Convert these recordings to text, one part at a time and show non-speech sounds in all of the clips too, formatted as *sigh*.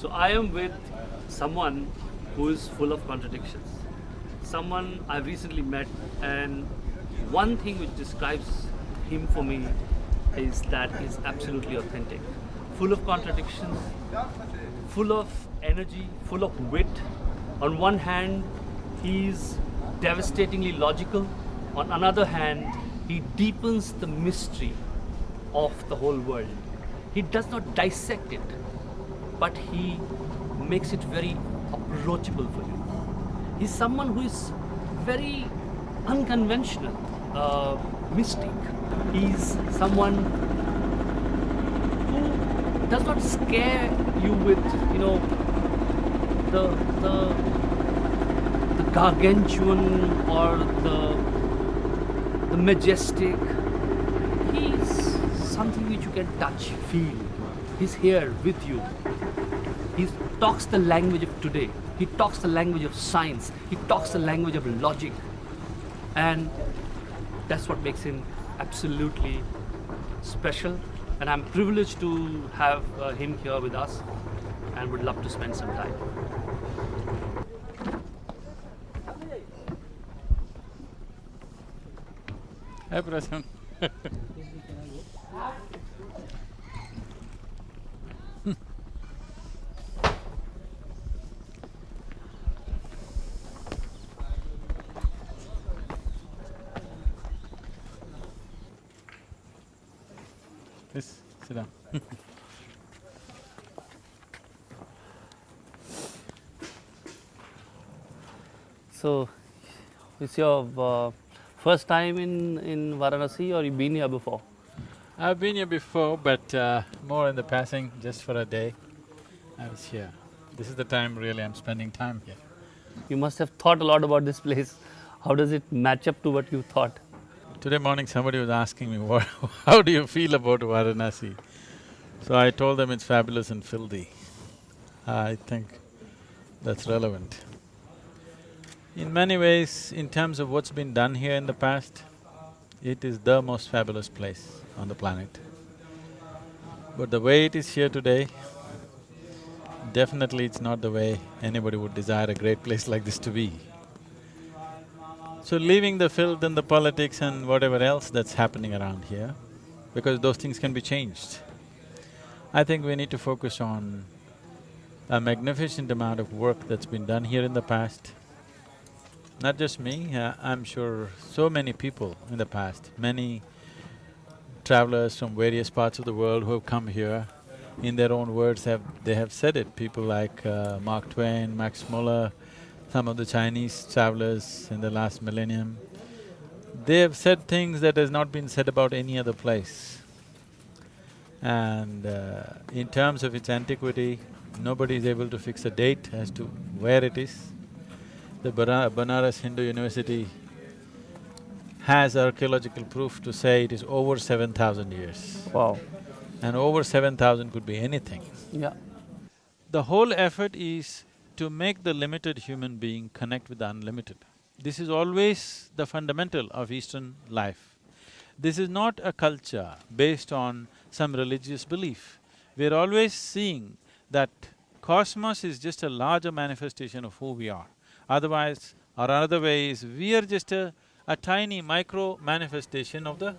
So I am with someone who is full of contradictions. Someone I've recently met, and one thing which describes him for me is that he's absolutely authentic, full of contradictions, full of energy, full of wit. On one hand, he's devastatingly logical. On another hand, he deepens the mystery of the whole world. He does not dissect it, but he makes it very approachable for you. He's someone who is very unconventional, uh, mystic. He's someone who does not scare you with, you know, the the the gargantuan or the the majestic. He's something which you can touch, feel. He's here with you. He talks the language of today. He talks the language of science. He talks the language of logic. And that's what makes him absolutely special. And I'm privileged to have uh, him here with us and would love to spend some time. Hi, Prasan. *laughs* Please sit down. So, it's your uh, first time in, in Varanasi or you've been here before? I've been here before, but uh, more in the passing, just for a day. I was here. This is the time really I'm spending time here. You must have thought a lot about this place. How does it match up to what you thought? Today morning somebody was asking me, *laughs* what, how do you feel about Varanasi? So I told them it's fabulous and filthy. I think that's relevant. In many ways, in terms of what's been done here in the past, it is the most fabulous place on the planet. But the way it is here today, definitely it's not the way anybody would desire a great place like this to be. So leaving the filth and the politics and whatever else that's happening around here, because those things can be changed, I think we need to focus on a magnificent amount of work that's been done here in the past. Not just me, uh, I'm sure so many people in the past, many travelers from various parts of the world who have come here, in their own words have… they have said it, people like uh, Mark Twain, Max Muller, some of the Chinese travelers in the last millennium, they have said things that has not been said about any other place. And uh, in terms of its antiquity, nobody is able to fix a date as to where it is. The Banaras Hindu University has archaeological proof to say it is over seven thousand years. Wow. And over seven thousand could be anything. Yeah. The whole effort is to make the limited human being connect with the unlimited. This is always the fundamental of Eastern life. This is not a culture based on some religious belief. We're always seeing that cosmos is just a larger manifestation of who we are. Otherwise, or another way is, we are just a, a tiny micro manifestation of the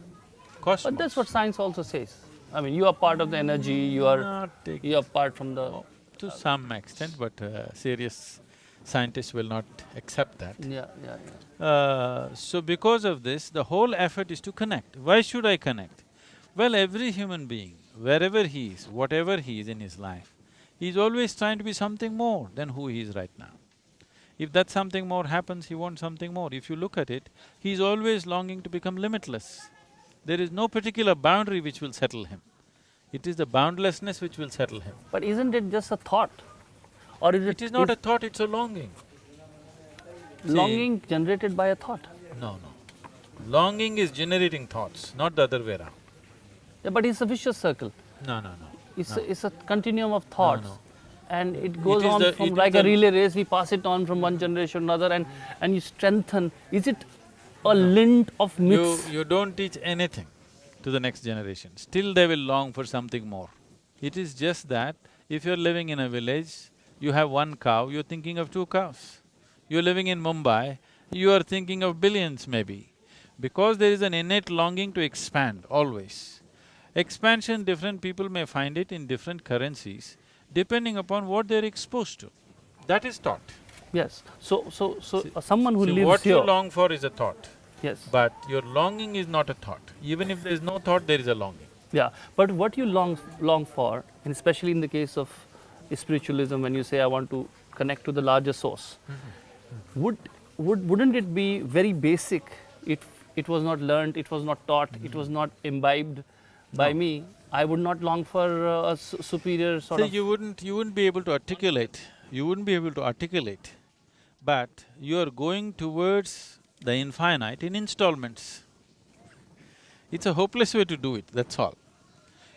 cosmos. But that's what science also says. I mean, you are part of the energy, you are… You are part from the… To some extent, but uh, serious scientists will not accept that. Yeah, yeah, yeah. Uh, so because of this, the whole effort is to connect. Why should I connect? Well, every human being, wherever he is, whatever he is in his life, he's always trying to be something more than who he is right now. If that something more happens, he wants something more. If you look at it, he's always longing to become limitless. There is no particular boundary which will settle him. It is the boundlessness which will settle him. But isn't it just a thought? Or is it… It is not a thought, it's a longing. longing generated by a thought? No, no. Longing is generating thoughts, not the other way around. Yeah, but it's a vicious circle. No, no, no. It's, No. a, it's a continuum of thoughts. no. And it goes is on the- from like a relay race, we pass it on from one generation to another and, and you strengthen. Is it a lint of myths? You, you don't teach anything to the next generation, still they will long for something more. It is just that If you're living in a village, you have one cow, you're thinking of two cows. You're living in Mumbai, you are thinking of billions maybe. Because there is an innate longing to expand, always. Expansion, different people may find it in different currencies, depending upon what they're exposed to. That is thought. Yes. So, so, so See- uh, someone who See, lives what here. you long for is a thought, yes. but your longing is not a thought. Even if there is no thought, there is a longing. Yeah. But what you long long for, and especially in the case of spiritualism, when you say I want to connect to the larger source, would would wouldn't it be very basic? It it was not learned, it was not taught, it was not imbibed by No. me. I would not long for uh, a su- superior sort See, of. you wouldn't… you wouldn't be able to articulate, you wouldn't be able to articulate, but you are going towards the infinite in installments. It's a hopeless way to do it, that's all.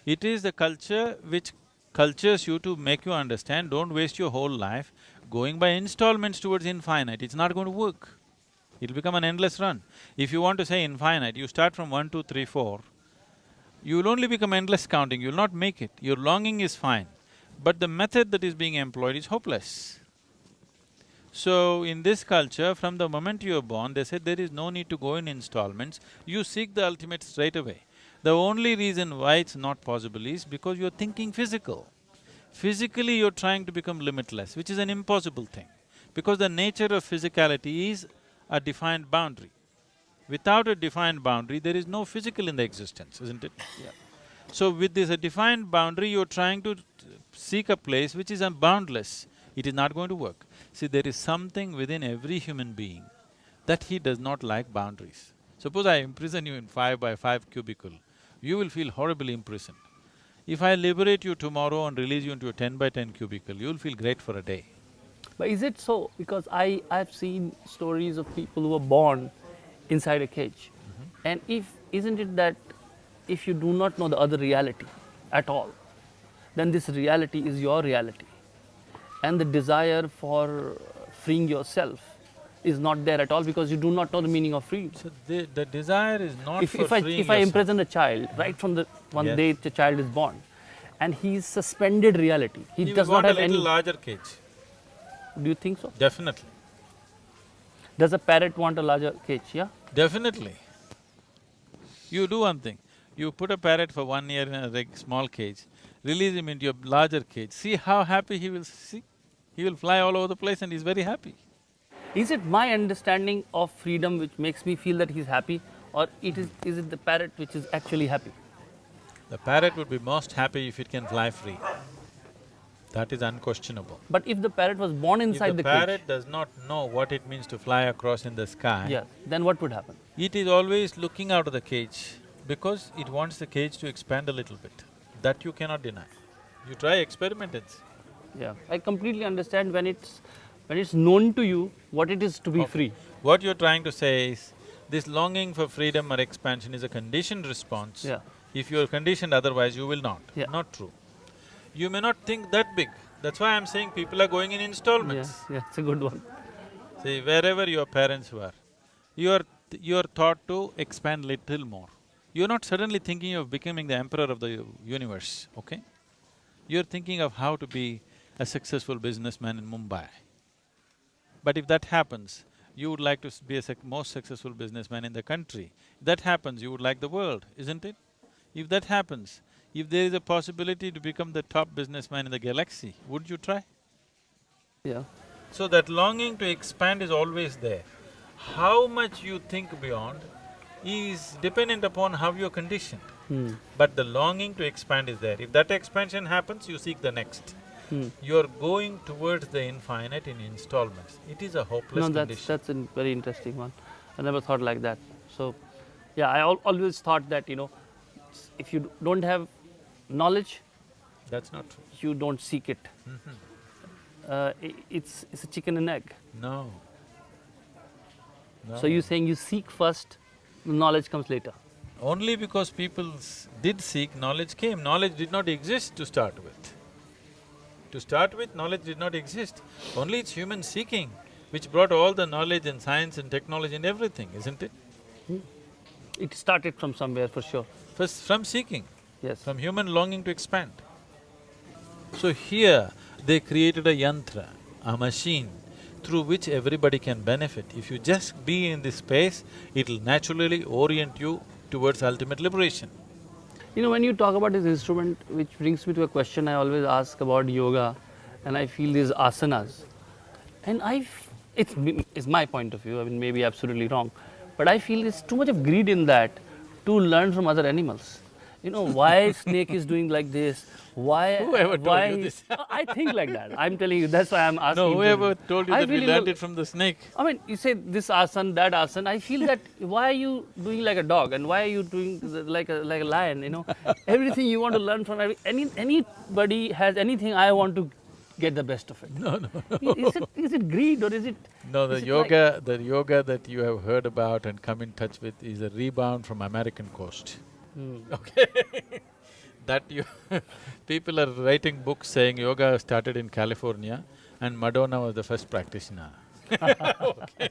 It is the culture which cultures you to make you understand, don't waste your whole life going by installments towards infinite, it's not going to work. It'll become an endless run. If you want to say infinite, you start from one, two, three, four, you will only become endless counting, you will not make it. Your longing is fine, but the method that is being employed is hopeless. So, in this culture, from the moment you are born, they said there is no need to go in installments, you seek the ultimate straight away. The only reason why it's not possible is because you're thinking physical. Physically, you're trying to become limitless, which is an impossible thing. Because the nature of physicality is a defined boundary. Without a defined boundary, there is no physical in the existence, isn't it? Yeah. So with this a defined boundary, you're trying to seek a place which is boundless. It is not going to work. See, there is something within every human being that he does not like boundaries. Suppose I imprison you in five by five cubicle, you will feel horribly imprisoned. If I liberate you tomorrow and release you into a ten by ten cubicle, you'll feel great for a day. But is it so? Because I I've seen stories of people who were born inside a cage, mm-hmm. and if isn't it that if you do not know the other reality at all, then this reality is your reality, and the desire for freeing yourself is not there at all because you do not know the meaning of freedom. So the, the desire is not If, for if I if I imprison a child right from the one Yes. day the child is born, and he is suspended reality, he, He does not a have little any. larger cage, Do you think so? definitely, Does a parrot want a larger cage? Yeah. definitely. You do one thing, you put a parrot for one year in a small cage, release him into a larger cage, see how happy he will see? He will fly all over the place and he's very happy. Is it my understanding of freedom which makes me feel that he's happy, or it is is it the parrot which is actually happy? The parrot would be most happy if it can fly free. That is unquestionable. But if the parrot was born inside the cage… If the, the, parrot cage, does not know what it means to fly across in the sky, yeah, then what would happen? it is always looking out of the cage because it wants the cage to expand a little bit. That you cannot deny. You try, experiment and see. Yeah, I completely understand when it's when it's known to you what it is to be Okay. free. What you're trying to say is, this longing for freedom or expansion is a conditioned response. Yeah. If you're conditioned otherwise, you will not. Yeah. Not true. You may not think that big. That's why I'm saying people are going in installments. Yeah, yeah, it's a good one. See, wherever your parents were, you are… you are taught to expand little more. You're not suddenly thinking of becoming the emperor of the universe, okay? You're thinking of how to be a successful businessman in Mumbai. But if that happens, you would like to be a sec- most successful businessman in the country. If that happens, you would like the world, isn't it? If that happens, if there is a possibility to become the top businessman in the galaxy, would you try? Yeah. So that longing to expand is always there. How much you think beyond is dependent upon how you're conditioned. Hmm. But the longing to expand is there. If that expansion happens, you seek the next. Hmm. You're going towards the infinite in installments. It is a hopeless No, that's condition. that's a very interesting one. I never thought like that. So, yeah, I al- always thought that you know, if you don't have knowledge, That's not true. you don't seek it. Uh, i- it's it's a chicken and egg. No. No. So you're saying you seek first, knowledge comes later. Only because people did seek, knowledge came. Knowledge did not exist to start with. To start with, knowledge did not exist. Only it's human seeking which brought all the knowledge and science and technology and everything, isn't it? It started from somewhere for sure. First, from seeking, Yes. from human longing to expand. So here, they created a yantra, a machine, through which everybody can benefit. If you just be in this space, it'll naturally orient you towards ultimate liberation. You know, when you talk about this instrument, which brings me to a question I always ask about yoga, and I feel these asanas. And I, it's, it's my point of view, I mean, maybe absolutely wrong, but I feel there's too much of greed in that to learn from other animals. You know, why snake is doing like this? Why? *laughs* Whoever told why, you this? *laughs* I think like that. I'm telling you. That's why I'm asking. No, whoever you. told you I that we really learned know- it from the snake. I mean, you say this asan, that asan. I feel that *laughs* why are you doing like a dog, and why are you doing like a like a lion? You know, everything you want to learn from every, any anybody has anything. I want to get the best of it. No, no. Is it is it greed or is it? No, the yoga, the yoga that you have heard about and come in touch with is a rebound from American coast. Hmm. Okay. *laughs* that you *laughs* people are writing books saying yoga started in California and Madonna was the first practitioner. *laughs* okay.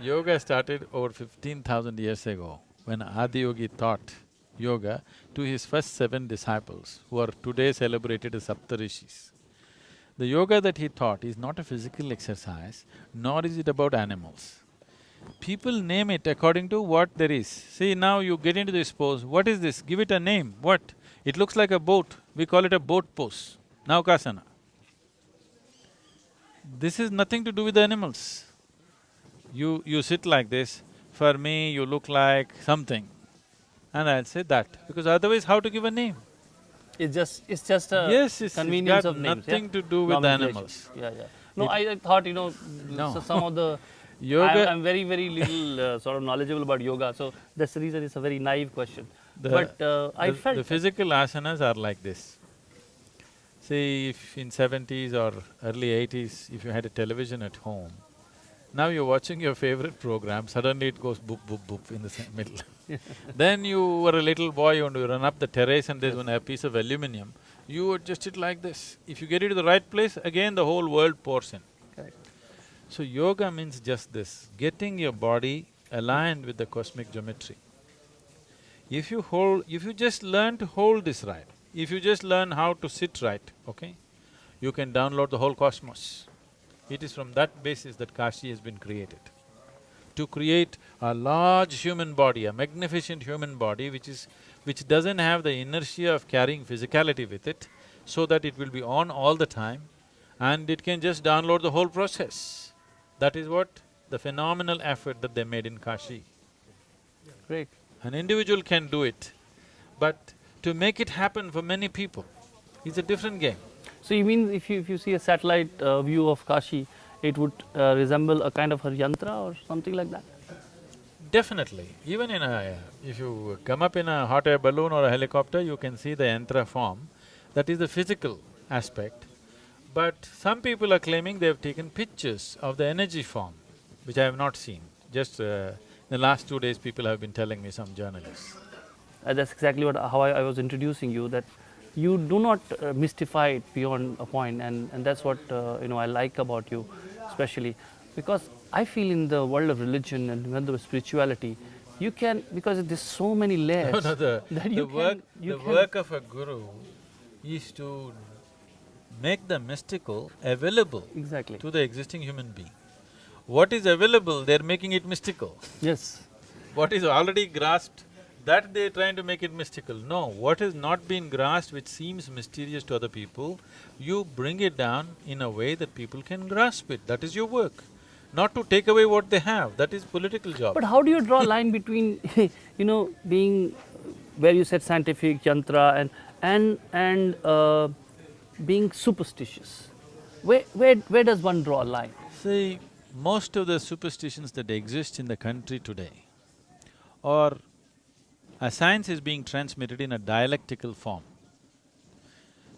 Yoga started over fifteen thousand years ago when Adiyogi taught yoga to his first seven disciples who are today celebrated as Saptarishis. The yoga that he taught is not a physical exercise, nor is it about animals. People name it according to what there is. See, now you get into this pose, what is this? Give it a name, what? It looks like a boat, we call it a boat pose, Naukasana. This is nothing to do with the animals. You… you sit like this, for me you look like something, and I'll say that, because otherwise how to give a name? It's just it's just a Yes, it's- it's convenience got of names. nothing yeah? to do with the animals. Yeah, yeah. No, I, I thought you know No. so some of the. Yoga- I'm, I'm very very little uh, sort of knowledgeable about yoga, so that's the reason it's a very naive question. The- but uh, I the, felt the physical asanas are like this. See, if in seventies or early eighties, if you had a television at home, now you're watching your favorite program, suddenly it goes boop, boop, boop in the middle. *laughs* then you were a little boy, and you run up the terrace and there's one a piece of aluminium, you adjust it like this. If you get it to the right place, again the whole world pours in. So yoga means just this, getting your body aligned with the cosmic geometry. If you hold… if you just learn to hold this right, if you just learn how to sit right, okay, you can download the whole cosmos. It is from that basis that Kashi has been created. To create a large human body, a magnificent human body which is… which doesn't have the inertia of carrying physicality with it, so that it will be on all the time and it can just download the whole process. That is what the phenomenal effort that they made in Kashi. great. An individual can do it, but to make it happen for many people is a different game. So you mean if you if you see a satellite uh, view of Kashi, it would uh, resemble a kind of a yantra or something like that? Definitely, even in a… if you come up in a hot air balloon or a helicopter, you can see the yantra form, that is the physical aspect. But some people are claiming they've taken pictures of the energy form, which I have not seen. Just uh, the last two days, people have been telling me, some journalists. Uh, that's exactly what how I, I was introducing you that you do not uh, mystify it beyond a point and, and that's what uh, you know I like about you especially because I feel in the world of religion and world of spirituality you can because there's so many layers *laughs* No, no, the, that the you work… you the can, work of a guru is to make the mystical available exactly to the existing human being. What is available, they're making it mystical. yes What is already grasped, that they're trying to make it mystical. No, what has not been grasped which seems mysterious to other people, you bring it down in a way that people can grasp it, that is your work. Not to take away what they have, that is political job. But how do you draw a line *laughs* between, *laughs* you know, being where you said scientific, yantra, and and and uh, being superstitious? Where where where does one draw a line? See, most of the superstitions that exist in the country today are… a science is being transmitted in a dialectical form.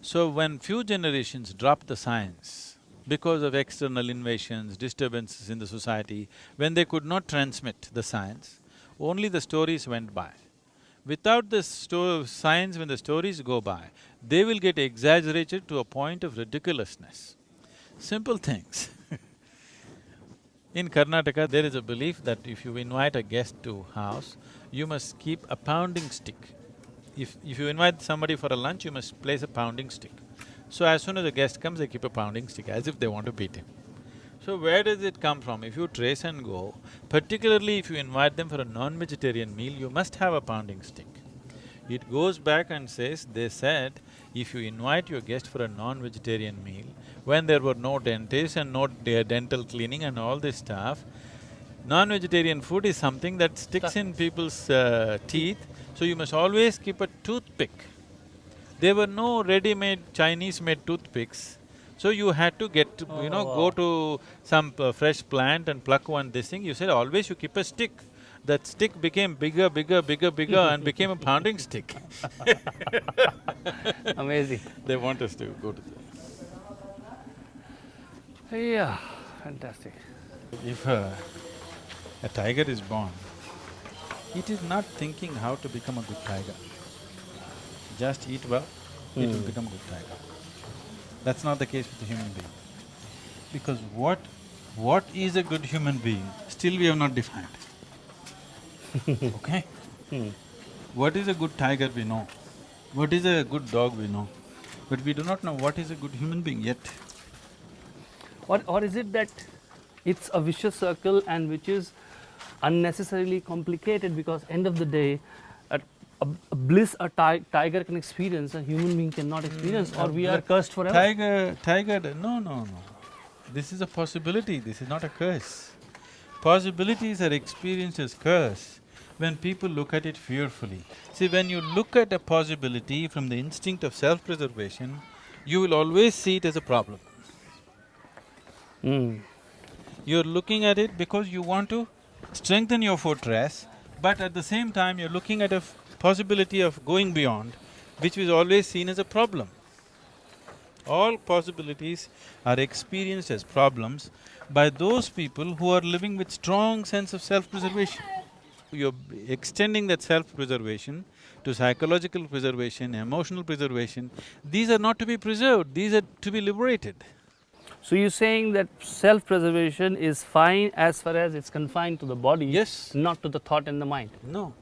So when few generations dropped the science because of external invasions, disturbances in the society, when they could not transmit the science, only the stories went by. Without the science, when the stories go by, they will get exaggerated to a point of ridiculousness. Simple things *laughs* In Karnataka, there is a belief that if you invite a guest to house, you must keep a pounding stick. If… if you invite somebody for a lunch, you must place a pounding stick. So as soon as a guest comes, they keep a pounding stick as if they want to beat him. So where does it come from? If you trace and go, particularly if you invite them for a non-vegetarian meal, you must have a pounding stick. It goes back and says, they said, if you invite your guest for a non-vegetarian meal, when there were no dentists and no de dental cleaning and all this stuff, non-vegetarian food is something that sticks in people's uh, teeth, so you must always keep a toothpick. There were no ready-made Chinese-made toothpicks, so you had to get, to, you know, Oh, go to some uh, fresh plant and pluck one this thing. You said always you keep a stick. That stick became bigger, bigger, bigger, bigger and became a pounding *laughs* stick. Amazing. They want us to go to the… Yeah, fantastic. If a, a tiger is born, it is not thinking how to become a good tiger. Just eat well, it will become a good tiger. That's not the case with a human being. Because what… what is a good human being, still we have not defined. *laughs* okay? Hmm. What is a good tiger we know, what is a good dog we know, but we do not know what is a good human being yet. Or, or is it that it's a vicious circle and which is unnecessarily complicated because end of the day, a, bliss a ti- tiger can experience, a human being cannot experience, or we are cursed forever. Tiger… tiger… no, no, no. This is a possibility, this is not a curse. Possibilities are experienced as curse when people look at it fearfully. See, when you look at a possibility from the instinct of self-preservation, you will always see it as a problem. Mm. You're looking at it because you want to strengthen your fortress, but at the same time you're looking at a possibility of going beyond, which is always seen as a problem. All possibilities are experienced as problems by those people who are living with strong sense of self-preservation. You're extending that self-preservation to psychological preservation, emotional preservation. These are not to be preserved, these are to be liberated. So you're saying that self-preservation is fine as far as it's confined to the body, Yes. not to the thought and the mind. No.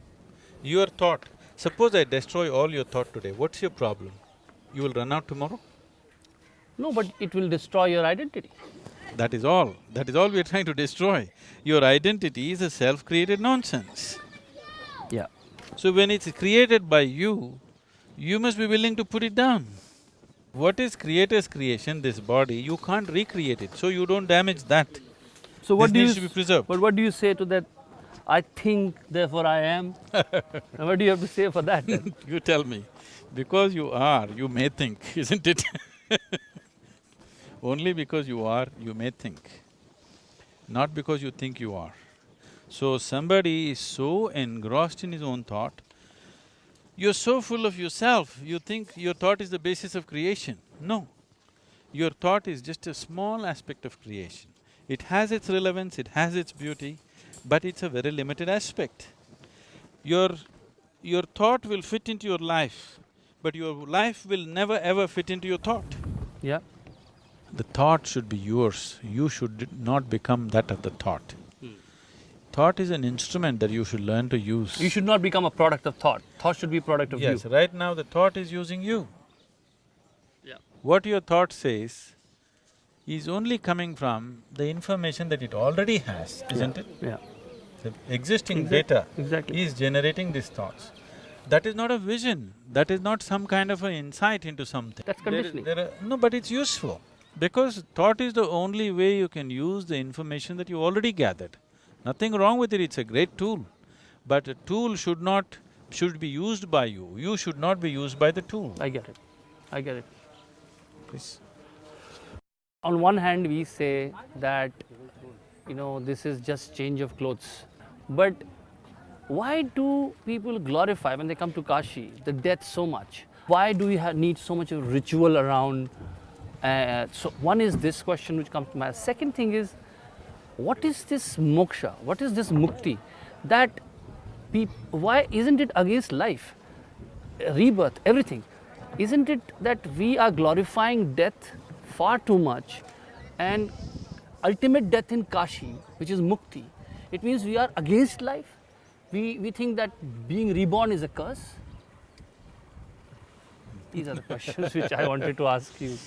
Your thought, suppose I destroy all your thought today, what's your problem? You will run out tomorrow? No, but it will destroy your identity. That is all, that is all we are trying to destroy. Your identity is a self-created nonsense. Yeah. So when it's created by you, you must be willing to put it down. What is creator's creation, this body, you can't recreate it, so you don't damage that. So what This do you needs to be preserved. But what do you say to that? I think, therefore I am. *laughs* and what do you have to say for that? *laughs* You tell me, because you are, you may think, *laughs* isn't it? Only because you are, you may think, not because you think you are. So somebody is so engrossed in his own thought, you're so full of yourself, you think your thought is the basis of creation. No, your thought is just a small aspect of creation. It has its relevance, it has its beauty, but it's a very limited aspect. Your… your thought will fit into your life, but your life will never ever fit into your thought. yeah. The thought should be yours, you should not become that of the thought. Hmm. Thought is an instrument that you should learn to use. You should not become a product of thought. Thought should be a product of Yes, you. Yes, right now the thought is using you. Yeah. What your thought says is only coming from the information that it already has, isn't it? Yeah. The existing Exact- data exactly. is generating these thoughts. That is not a vision, that is not some kind of an insight into something. That's There conditioning. there are- no, but it's useful, because thought is the only way you can use the information that you already gathered. Nothing wrong with it, it's a great tool. But a tool should not… should be used by you, you should not be used by the tool. I get it. I get it. Please. On one hand, we say that, you know, this is just change of clothes. But why do people glorify, when they come to Kashi, the death so much? Why do we need so much of ritual around? Uh, so, one is this question which comes to mind. Second thing is, what is this moksha? What is this mukti? That why isn't it against life? rebirth, everything. Isn't it that we are glorifying death far too much and ultimate death in Kashi, which is mukti, it means we are against life? We, we think that being reborn is a curse? These are the questions *laughs* which I wanted to ask you.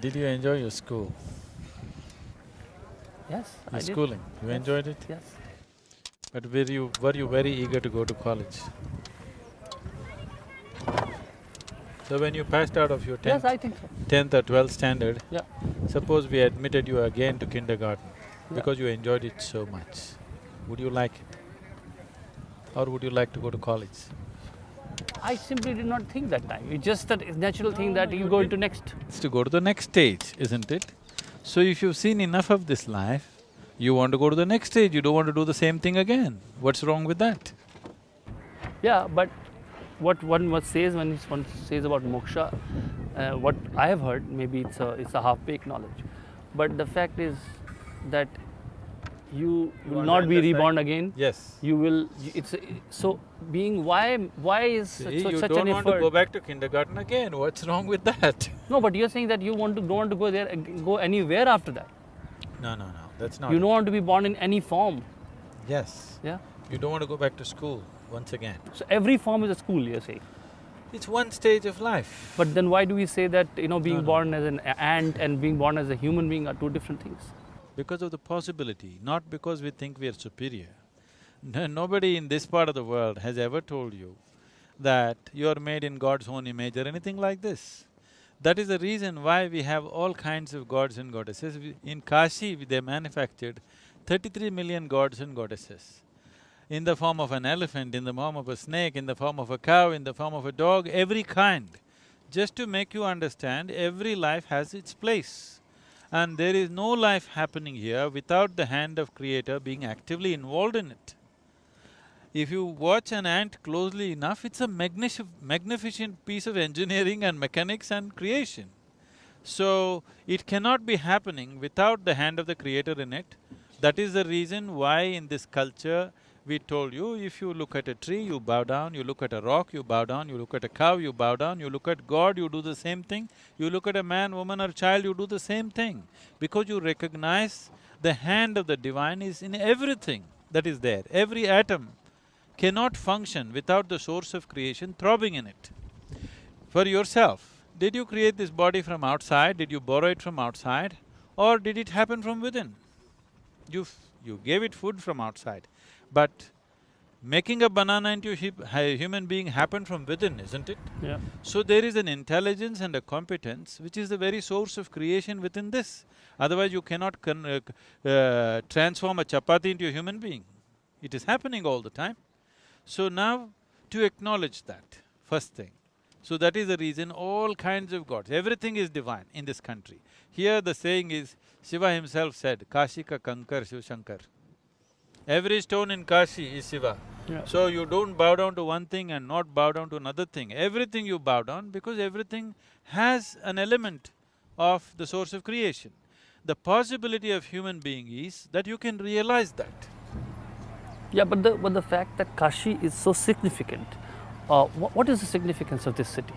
Did you enjoy your school, Yes, your I did. schooling? You Yes. enjoyed it? Yes. But were you… were you very eager to go to college? So when you passed out of your Yes, tenth, I think so. tenth or twelfth standard, Yeah. suppose we admitted you again to kindergarten Yeah. because you enjoyed it so much, would you like it? Or would you like to go to college? I simply did not think that time. It's just that natural thing that you you go into next. It's to go to the next stage, isn't it? So if you've seen enough of this life, you want to go to the next stage, you don't want to do the same thing again. What's wrong with that? Yeah, but what one must says when one says about moksha, uh, what I have heard, maybe it's a it's a half-baked knowledge, but the fact is that you will want not be reborn again. Yes. You will. It's so being why why is such, See, such, you such don't an want effort? to go back to kindergarten again, what's wrong with that? *laughs* No, but you're saying that you want to don't want to go there go anywhere after that. No, no, no, that's not You don't want to be born in any form. Yes. Yeah. You don't want to go back to school once again. So every form is a school. You're saying. It's one stage of life. But then why do we say that you know being No, no. born as an ant and being born as a human being are two different things? Because of the possibility, not because we think we are superior. No, nobody in this part of the world has ever told you that you are made in God's own image or anything like this. That is the reason why we have all kinds of gods and goddesses. In Kashi, they manufactured thirty-three million gods and goddesses. In the form of an elephant, in the form of a snake, in the form of a cow, in the form of a dog, every kind. Just to make you understand, every life has its place. And there is no life happening here without the hand of creator being actively involved in it. If you watch an ant closely enough, it's a magnific- magnificent piece of engineering and mechanics and creation. So, it cannot be happening without the hand of the creator in it. That is the reason why in this culture, we told you, if you look at a tree, you bow down, you look at a rock, you bow down, you look at a cow, you bow down, you look at God, you do the same thing, you look at a man, woman or child, you do the same thing. Because you recognize the hand of the divine is in everything that is there. Every atom cannot function without the source of creation throbbing in it. For yourself, did you create this body from outside, did you borrow it from outside, or did it happen from within? You… you gave it food from outside, but making a banana into a human being happened from within, isn't it? Yeah. So there is an intelligence and a competence which is the very source of creation within this. Otherwise you cannot con- uh, uh, transform a chapati into a human being. It is happening all the time. So now, to acknowledge that, first thing. So that is the reason all kinds of gods, everything is divine in this country. Here the saying is, Shiva himself said, Kashi ka kankar Shiv Shankar. Every stone in Kashi is Shiva. Yeah. So you don't bow down to one thing and not bow down to another thing. Everything you bow down because everything has an element of the source of creation. The possibility of human being is that you can realize that. Yeah, but the but the fact that Kashi is so significant, uh, wha- what is the significance of this city?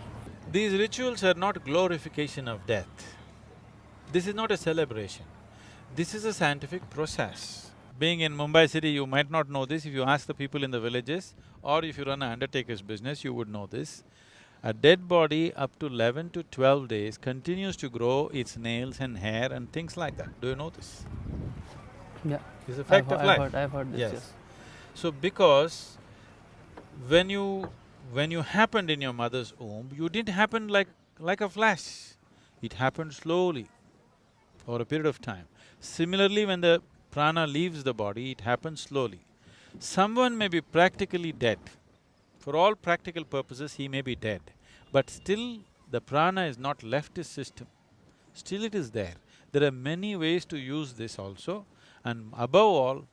These rituals are not glorification of death. This is not a celebration. This is a scientific process. Being in Mumbai city, you might not know this. If you ask the people in the villages or if you run an undertaker's business, you would know this. A dead body up to eleven to twelve days continues to grow its nails and hair and things like that. Do you know this? Yeah, It's a fact I've, of I've life. heard. I've heard this. Yes. Yes. So because when you… when you happened in your mother's womb, you didn't happen like… like a flash. It happened slowly over a period of time. Similarly, when the prana leaves the body, it happens slowly. Someone may be practically dead. For all practical purposes, he may be dead, but still the prana is not left his system. Still it is there. There are many ways to use this also, and above all,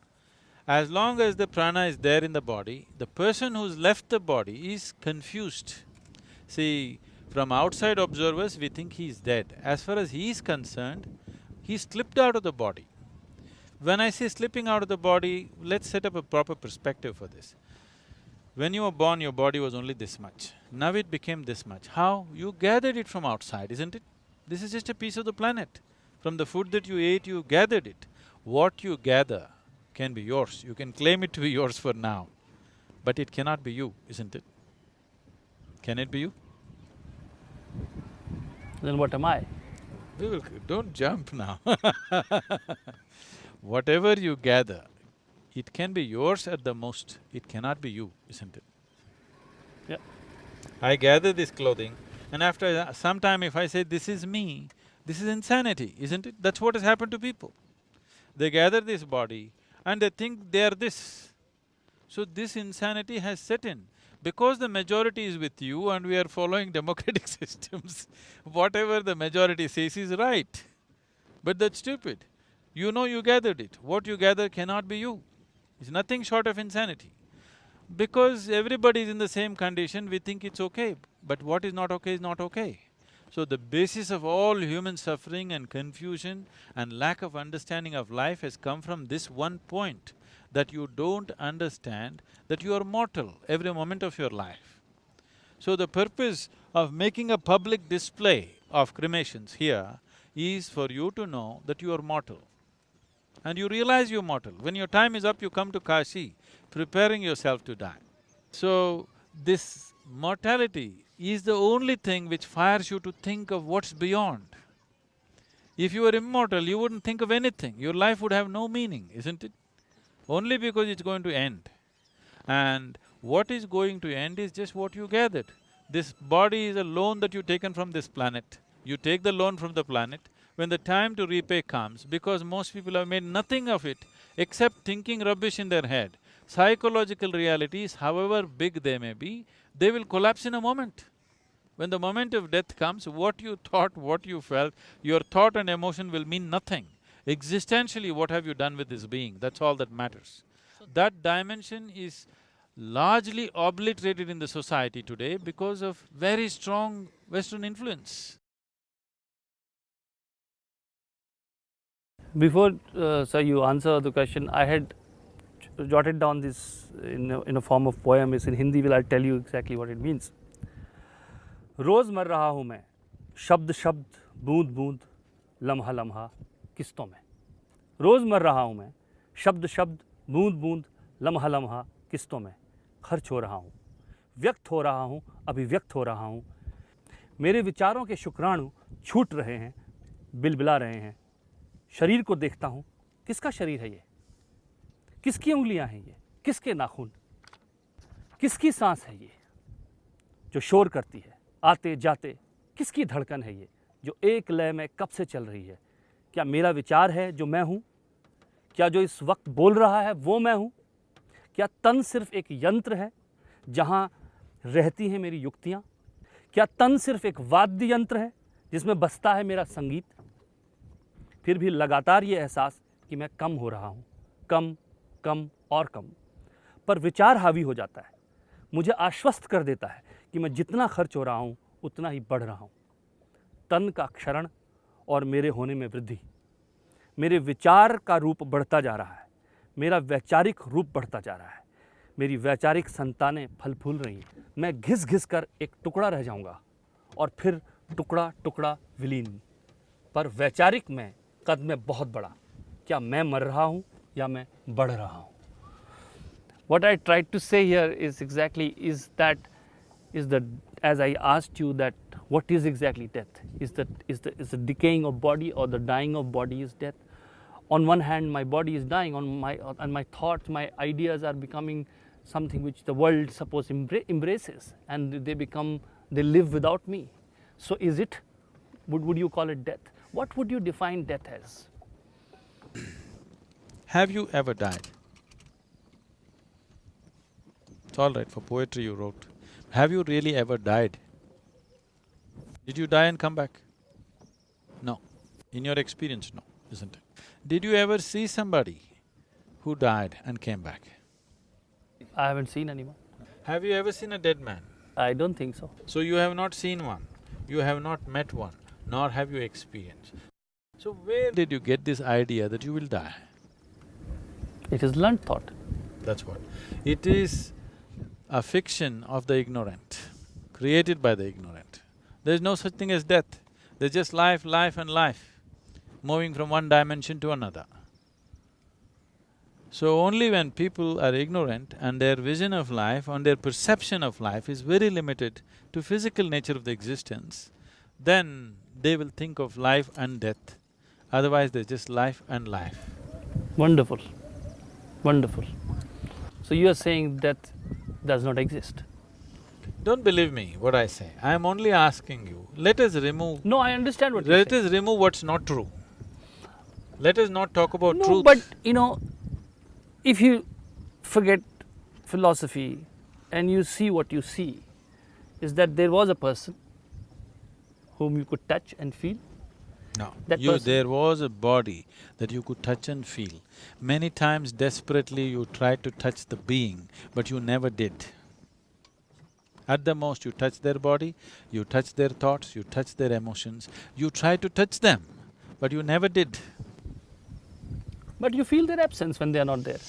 as long as the prana is there in the body, the person who's left the body is confused. See, from outside observers, we think he is dead. As far as he is concerned, he slipped out of the body. When I say slipping out of the body, let's set up a proper perspective for this. When you were born, your body was only this much. Now it became this much. How? You gathered it from outside, isn't it? This is just a piece of the planet. From the food that you ate, you gathered it. What you gather can be yours. You can claim it to be yours for now, but it cannot be you, isn't it? Can it be you? Then what am I? Don't jump now *laughs* Whatever you gather, it can be yours at the most, it cannot be you, isn't it? Yeah. I gather this clothing and after some time if I say, this is me, this is insanity, isn't it? That's what has happened to people. They gather this body and they think they are this. So this insanity has set in. Because the majority is with you and we are following *laughs* democratic systems, *laughs* whatever the majority says is right. But that's stupid. You know you gathered it. What you gather cannot be you. It's nothing short of insanity. Because everybody is in the same condition, we think it's okay, but what is not okay is not okay. So the basis of all human suffering and confusion and lack of understanding of life has come from this one point, that you don't understand that you are mortal every moment of your life. So the purpose of making a public display of cremations here is for you to know that you are mortal. And you realize you're mortal. When your time is up, you come to Kashi, preparing yourself to die. So, this mortality is the only thing which fires you to think of what's beyond. If you were immortal, you wouldn't think of anything, your life would have no meaning, isn't it? Only because it's going to end. And what is going to end is just what you gathered. This body is a loan that you've taken from this planet. You take the loan from the planet, when the time to repay comes, because most people have made nothing of it except thinking rubbish in their head, psychological realities, however big they may be, they will collapse in a moment. When the moment of death comes, what you thought, what you felt, your thought and emotion will mean nothing. Existentially, what have you done with this being? That's all that matters. That dimension is largely obliterated in the society today because of very strong Western influence. Before, uh, sir, you answer the question, I had jotted down this in a, in a form of poem. It's in Hindi. Will I tell you exactly what it means? रोज़ मर रहा हूँ मैं शब्द शब्द बूंद बूंद लम्हा लम्हा किस्तों में रोज़ मर रहा हूँ मैं शब्द शब्द बूंद बूंद लम्हा लम्हा किस्तों में खर्च हो रहा हूँ व्यक्त हो रहा हूँ अभिव्यक्त हो रहा हूँ मेरे विचारों के शुक्राणु छूट रहे हैं बिलबिला रहे हैं शरीर को देखता हूँ, किसका शरीर है ये? किसकी उंगलियाँ हैं ये? किसके नाखून? किसकी सांस है ये? जो शोर करती है, आते जाते, किसकी धड़कन है ये? जो एक लय में कब से चल रही है? क्या मेरा विचार है जो मैं हूँ? क्या जो इस वक्त बोल रहा है वो मैं हूँ? क्या तन सिर्फ़ एक यंत्र है जहाँ रहती हैं मेरी युक्तियाँ? क्या तन सिर्फ़ एक वाद्य यंत्र है जिसमें बसता है मेरा संगीत? फिर भी लगातार ये एहसास कि मैं कम हो रहा हूँ। कम कम और कम। पर विचार हावी हो जाता है। मुझे आश्वस्त कर देता है कि मैं जितना खर्च हो रहा हूँ, उतना ही बढ़ रहा हूँ। तन का क्षरण और मेरे होने में वृद्धि। मेरे विचार का रूप बढ़ता जा रहा है। मेरा वैचारिक रूप बढ़ता जा रहा है। मेरी वैचारिक संतानें फल फूल रही हैं। मैं घिस घिस कर एक टुकड़ा रह जाऊँगा और फिर टुकड़ा टुकड़ा विलीन। पर वैचारिक में कदम है बहुत बड़ा। क्या मैं मर रहा हूँ या मैं बढ़ रहा हूँ? What I try to say here is exactly is that is the age I asked you that what is exactly death is the is the is the decaying of body or the dying of body is death on one hand my body is dying on my and my thoughts my ideas are becoming something which the world suppose embraces and they become they live without me so is it would would you call it death what would you define death as have you ever died? It's all right, for poetry you wrote. Have you really ever died? Did you die and come back? No. In your experience, no, isn't it? Did you ever see somebody who died and came back? I haven't seen anyone. Have you ever seen a dead man? I don't think so. So you have not seen one, you have not met one, nor have you experienced. So where did you get this idea that you will die? It is learned thought. That's what. It is a fiction of the ignorant, created by the ignorant. There's no such thing as death. There's just life, life and life, moving from one dimension to another. So only when people are ignorant and their vision of life and their perception of life is very limited to physical nature of the existence, then they will think of life and death. Otherwise, there's just life and life. Wonderful, wonderful. So you are saying death does not exist? Don't believe me what I say, I am only asking you, let us remove… No, I understand what you're Let us remove what's not true. Let us not talk about no, truth. but you know, if you forget philosophy and you see what you see, is that there was a person whom you could touch and feel. No, that you… there was a body that you could touch and feel. Many times desperately you tried to touch the being, but you never did. At the most, you touch their body, you touch their thoughts, you touch their emotions, you try to touch them, but you never did. But you feel their absence when they are not there.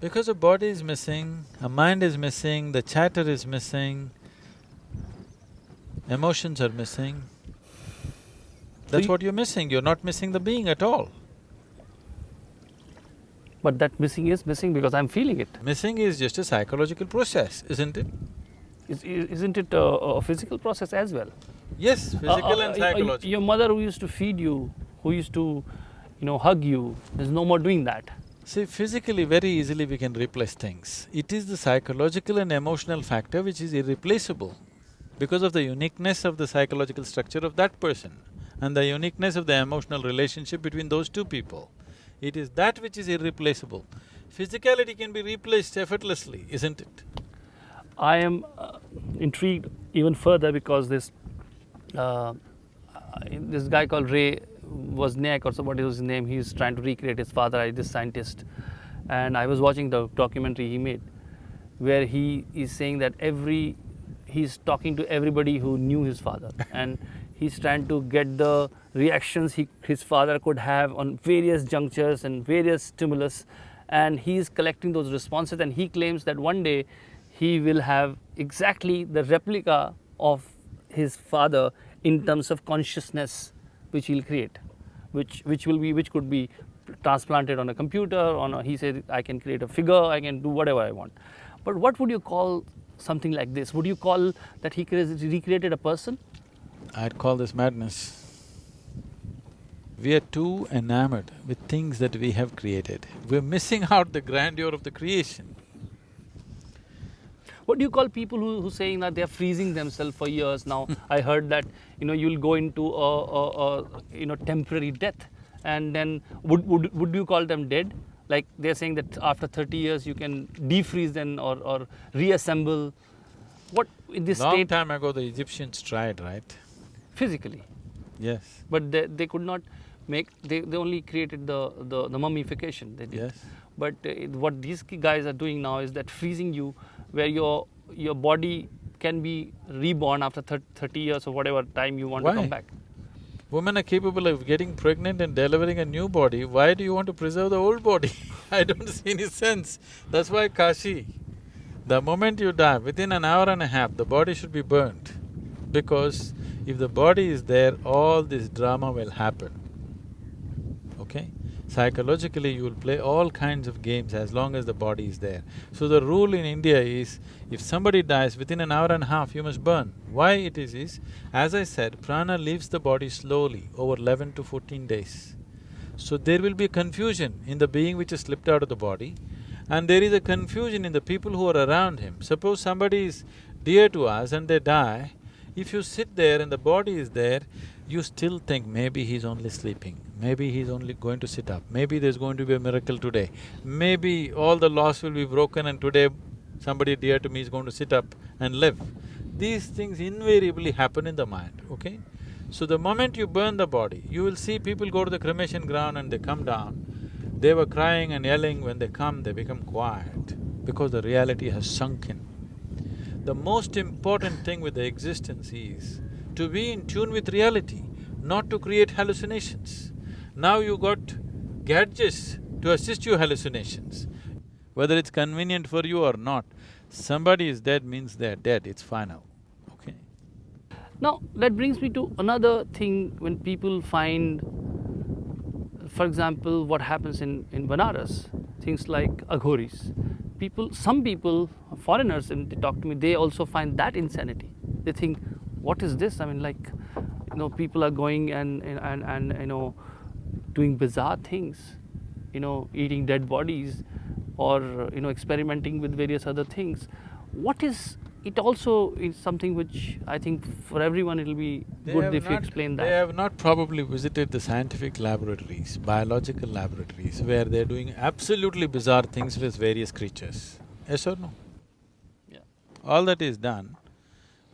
Because a body is missing, a mind is missing, the chatter is missing, emotions are missing. That's what you're missing, you're not missing the being at all. But that missing is missing because I'm feeling it. Missing is just a psychological process, isn't it? Is- Isn't it a, a physical process as well? Yes, physical Uh, uh, and uh, psychological. Your mother who used to feed you, who used to, you know, hug you, is no more doing that. See, physically very easily we can replace things. It is the psychological and emotional factor which is irreplaceable because of the uniqueness of the psychological structure of that person and the uniqueness of the emotional relationship between those two people. It is that which is irreplaceable. Physicality can be replaced effortlessly, isn't it? I am uh, intrigued even further because this uh, this guy called Ray Wozniak or somebody his name? He's trying to recreate his father, this scientist, and I was watching the documentary he made, where he is saying that every he's talking to everybody who knew his father, and he's trying to get the reactions he, his father could have on various junctures and various stimulus, and he's collecting those responses, and he claims that one day he will have exactly the replica of his father in terms of consciousness which he'll create which which will be which could be transplanted on a computer on a, he said i can create a figure i can do whatever i want. But what would you call something like this would you call that he recreated a person I'd call this madness. We are too enamored with things that we have created. We're missing out the grandeur of the creation. what do you call people who who saying that they are freezing themselves for years now *laughs* i heard that you know you'll go into a, a, a you know temporary death and then would, would would you call them dead like they're saying that after 30 years you can defreeze them or, or reassemble. What in this Long state time ago, the Egyptians tried, right? physically. Yes, but they, they could not make they, they only created the, the, the mummification they did. Yes. but uh, what these guys are doing now is that freezing you where your your body can be reborn after 30 years or whatever time you want to come back Women are capable of getting pregnant and delivering a new body, why do you want to preserve the old body? *laughs* I don't see any sense. That's why Kashi, the moment you die, within an hour and a half, the body should be burnt. Because if the body is there, all this drama will happen. Okay? Psychologically, you will play all kinds of games as long as the body is there. So the rule in India is, if somebody dies within an hour and a half, you must burn. Why it is is, as I said, prana leaves the body slowly over eleven to fourteen days. So there will be confusion in the being which has slipped out of the body and there is a confusion in the people who are around him. Suppose somebody is dear to us and they die, if you sit there and the body is there, you still think maybe he's only sleeping, maybe he's only going to sit up, maybe there's going to be a miracle today, maybe all the laws will be broken and today somebody dear to me is going to sit up and live. These things invariably happen in the mind, okay? So the moment you burn the body, you will see people go to the cremation ground and they come down. They were crying and yelling, when they come, they become quiet because the reality has sunk in. The most important thing with the existence is to be in tune with reality, not to create hallucinations. Now you got gadgets to assist you hallucinations. Whether it's convenient for you or not, somebody is dead means they're dead, it's final, okay? now that brings me to another thing when people find for example what happens in, in banaras things like aghoris people some people foreigners and they talk to me they also find that insanity they think what is this i mean like you know, people are going and, and, and, you know, doing bizarre things, you know, eating dead bodies or, you know, experimenting with various other things. What is, it also is something which I think for everyone it'll be They good if you not- explain that. They have not probably visited the scientific laboratories, biological laboratories, where they're doing absolutely bizarre things with various creatures. Yes or no? Yeah. All that is done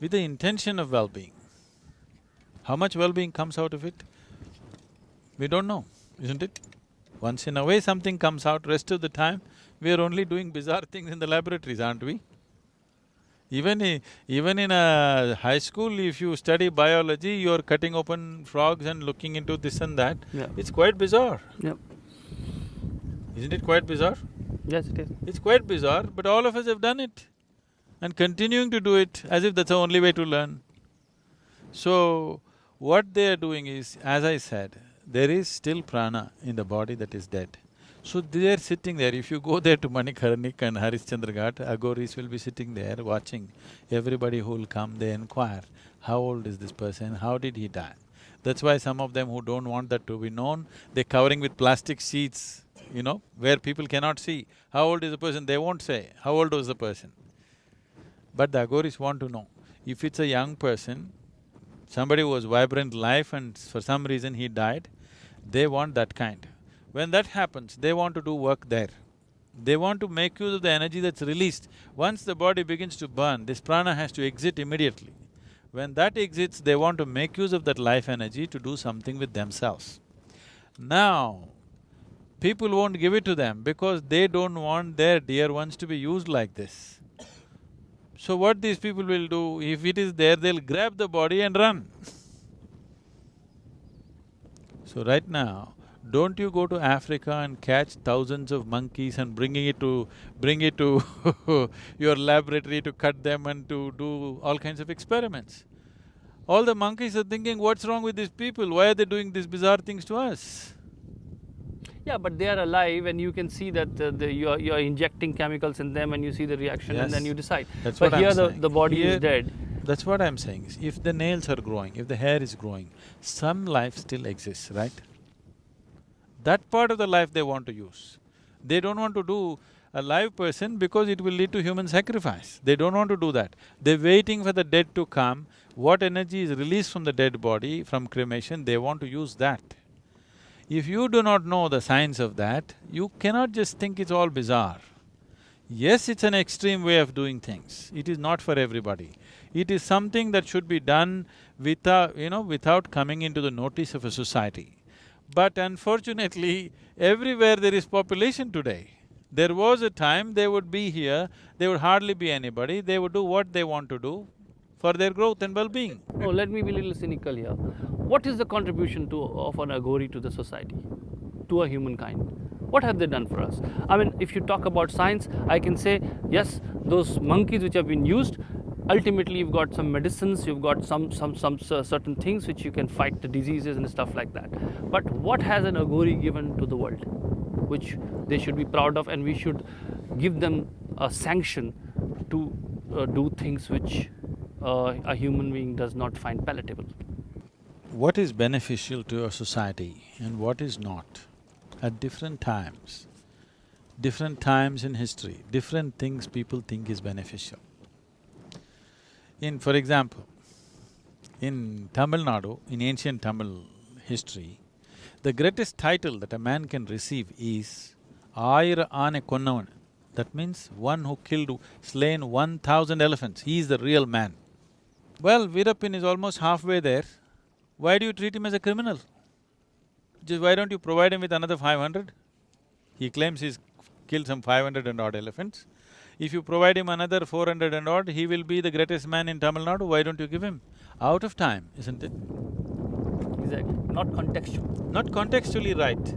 with the intention of well-being. How much well-being comes out of it? We don't know, isn't it? Once in a way something comes out, rest of the time, we are only doing bizarre *laughs* things in the laboratories, aren't we? Even i- even in a high school, if you study biology, you're cutting open frogs and looking into this and that. Yeah. It's quite bizarre, Yeah. isn't it quite bizarre? Yes, it is. It's quite bizarre, but all of us have done it and continuing to do it as if that's the only way to learn. So, what they are doing is, as I said, there is still prana in the body that is dead. So they are sitting there, if you go there to Manikarnik and Harishchandra Ghat, Agoris will be sitting there watching everybody who will come, they inquire, how old is this person, how did he die? That's why some of them who don't want that to be known, they're covering with plastic sheets, you know, where people cannot see. How old is the person, they won't say, how old was the person. But the Agoris want to know. If it's a young person, somebody who was vibrant life and for some reason he died, they want that kind. When that happens, they want to do work there. They want to make use of the energy that's released. Once the body begins to burn, this prana has to exit immediately. When that exits, they want to make use of that life energy to do something with themselves. Now, people won't give it to them because they don't want their dear ones to be used like this. So what these people will do, if it is there, they'll grab the body and run. So right now, don't you go to Africa and catch thousands of monkeys and bringing it to… bring it to *laughs* your laboratory to cut them and to do all kinds of experiments. All the monkeys are thinking, what's wrong with these people? Why are they doing these bizarre things to us? Yeah, but they are alive and you can see that uh, the, you're, you're injecting chemicals in them and you see the reaction and then you decide. That's but what here I'm the, saying. the body Here- is dead. That's what I'm saying, if the nails are growing, if the hair is growing, some life still exists, right? That part of the life they want to use. They don't want to do a live person because it will lead to human sacrifice. They don't want to do that. They're waiting for the dead to come. What energy is released from the dead body, from cremation, they want to use that. If you do not know the science of that, you cannot just think it's all bizarre. Yes, it's an extreme way of doing things. It is not for everybody. It is something that should be done without, you know, without coming into the notice of a society. But unfortunately, everywhere there is population today. There was a time they would be here, there would hardly be anybody, they would do what they want to do for their growth and well-being. No, let me be a little cynical here. What is the contribution to, of an Agori to the society, to a humankind? What have they done for us? I mean, if you talk about science, I can say, yes, those monkeys which have been used, ultimately you've got some medicines, you've got some, some, some cer- certain things which you can fight the diseases and stuff like that. But what has an Agori given to the world, which they should be proud of and we should give them a sanction to uh, do things which uh, a human being does not find palatable. What is beneficial to a society and what is not, at different times, different times in history, different things people think is beneficial. In, for example, in Tamil Nadu, in ancient Tamil history, the greatest title that a man can receive is Ayira Ane Konnavan. That means one who killed, slain one thousand elephants, he is the real man. Well, Veerappan is almost halfway there. Why do you treat him as a criminal? Just why don't you provide him with another five hundred? He claims he's killed some five hundred and odd elephants. If you provide him another four hundred and odd, he will be the greatest man in Tamil Nadu, why don't you give him? Out of time, isn't it? Exactly, not contextual. Not contextually right.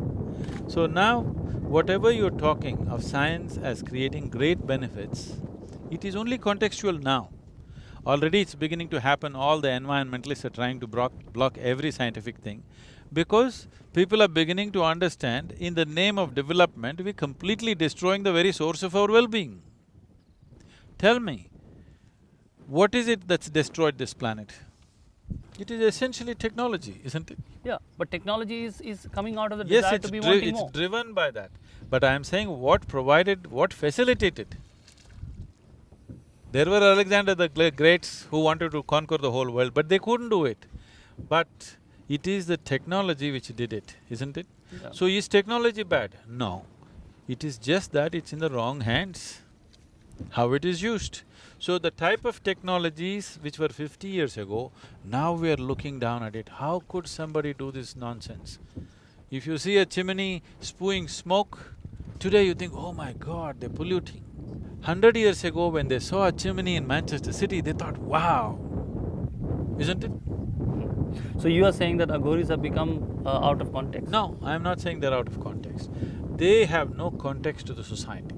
So now, whatever you're talking of science as creating great benefits, it is only contextual now. Already it's beginning to happen, all the environmentalists are trying to block, block every scientific thing because people are beginning to understand in the name of development, we're completely destroying the very source of our well-being. Tell me, what is it that's destroyed this planet? It is essentially technology, isn't it? Yeah, but technology is, is coming out of the Yes, desire it's to be wanting it's more. driven by that. But I am saying what provided, what facilitated. There were Alexander the Greats who wanted to conquer the whole world, but they couldn't do it. But it is the technology which did it, isn't it? Yeah. So is technology bad? No. It is just that it's in the wrong hands, how it is used. So the type of technologies which were fifty years ago, now we are looking down at it, how could somebody do this nonsense? If you see a chimney spewing smoke, today you think, oh my god, they're polluting. Hundred years ago when they saw a chimney in Manchester City, they thought, wow, isn't it? So you are saying that agoris have become uh, out of context? No, I am not saying they're out of context. They have no context to the society.